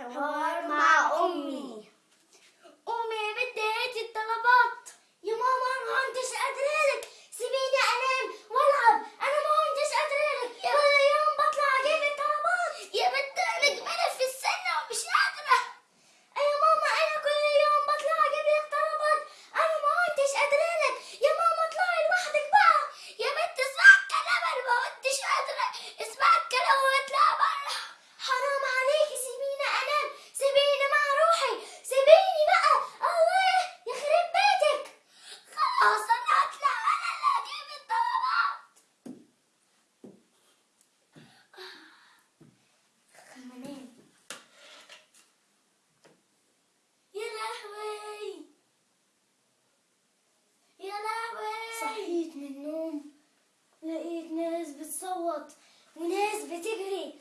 什么 النوم لقيت ناس بتصوت وناس بتجري سألتهم